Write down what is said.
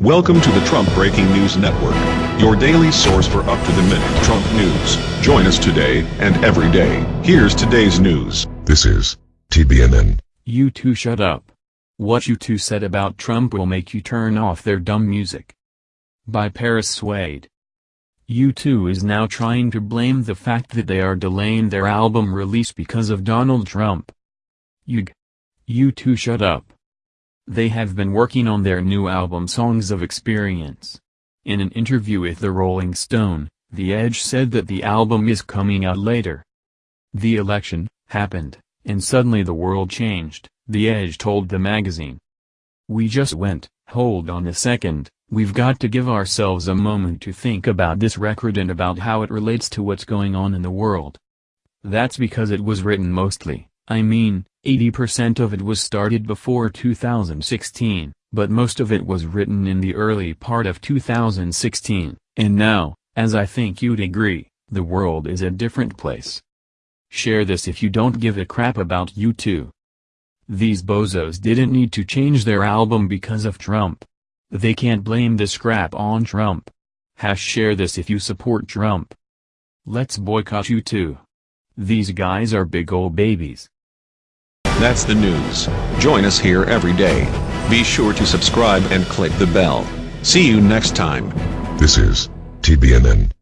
Welcome to the Trump Breaking News Network, your daily source for up-to-the-minute Trump news. Join us today and every day. Here's today's news. This is TBNN. U2 shut up. What U2 said about Trump will make you turn off their dumb music. By Paris Swade. U2 is now trying to blame the fact that they are delaying their album release because of Donald Trump. Yug. U2 shut up. They have been working on their new album Songs of Experience. In an interview with the Rolling Stone, The Edge said that the album is coming out later. The election happened, and suddenly the world changed, The Edge told the magazine. We just went, hold on a second, we've got to give ourselves a moment to think about this record and about how it relates to what's going on in the world. That's because it was written mostly, I mean, 80% of it was started before 2016, but most of it was written in the early part of 2016, and now, as I think you'd agree, the world is a different place. Share this if you don't give a crap about U2. These bozos didn't need to change their album because of Trump. They can't blame this crap on Trump. Hash share this if you support Trump. Let's boycott U2. These guys are big ol' babies. That's the news. Join us here every day. Be sure to subscribe and click the bell. See you next time. This is TBNN.